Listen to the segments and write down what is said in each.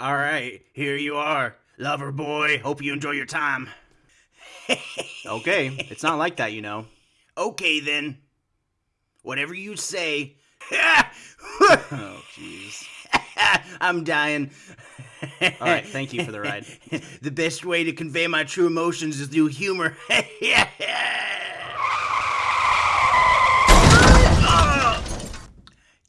All right, here you are, lover boy. Hope you enjoy your time. Okay, it's not like that, you know. Okay then. Whatever you say. Oh, jeez. I'm dying. All right, thank you for the ride. the best way to convey my true emotions is through humor.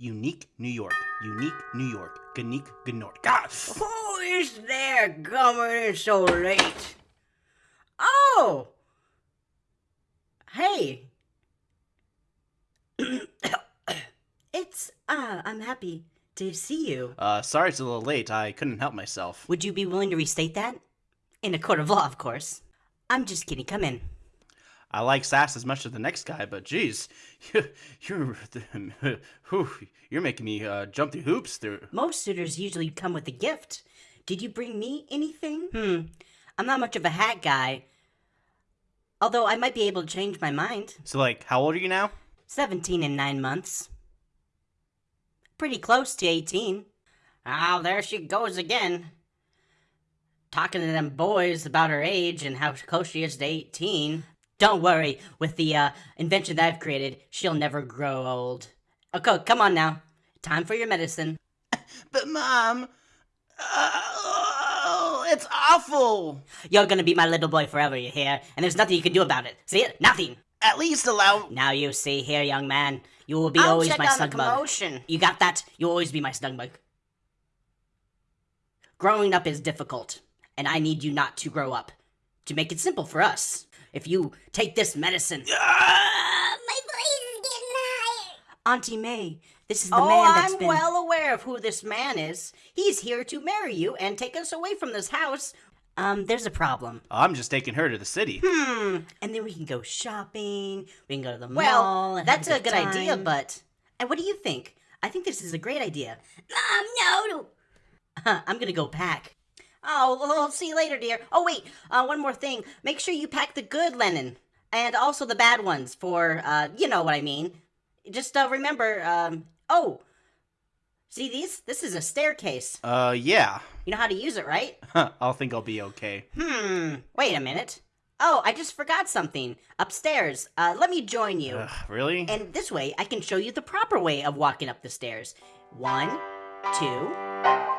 Unique New York. Unique New York. Unique Gnort. God. Who is there coming in so late? Oh! Hey! It's, uh, I'm happy to see you. Uh, sorry it's a little late. I couldn't help myself. Would you be willing to restate that? In a court of law, of course. I'm just kidding. Come in. I like sass as much as the next guy, but geez, you're whew, you're making me uh, jump through hoops. Through Most suitors usually come with a gift. Did you bring me anything? Hmm. I'm not much of a hat guy. Although I might be able to change my mind. so, like, how old are you now? 17 in nine months. Pretty close to 18. Oh, there she goes again. Talking to them boys about her age and how close she is to 18. Don't worry, with the uh, invention that I've created, she'll never grow old. Okay, come on now. Time for your medicine. but mom, oh, it's awful. You're gonna be my little boy forever, you hear? And there's nothing you can do about it. See it? Nothing. At least allow. Now you see here, young man. You will be I'll always my snug bug. You got that? You'll always be my snug bug. Growing up is difficult, and I need you not to grow up. To make it simple for us, if you take this medicine, my voice is getting higher. Auntie May, this is the Oh, man that's I'm been. well aware of who this man is. He's here to marry you and take us away from this house. Um, there's a problem. I'm just taking her to the city. Hmm. And then we can go shopping. We can go to the mall. Well, and that's have a good idea, but And what do you think? I think this is a great idea. Mom, no. I'm gonna go pack. Oh, well, I'll see you later, dear. Oh, wait, uh, one more thing. Make sure you pack the good linen and also the bad ones for, uh, you know what I mean. Just uh, remember, um, oh, see these? This is a staircase. Uh, yeah. You know how to use it, right? I'll think I'll be okay. Hmm, wait a minute. Oh, I just forgot something. Upstairs. Uh, let me join you. Ugh, really? And this way, I can show you the proper way of walking up the stairs. One, two,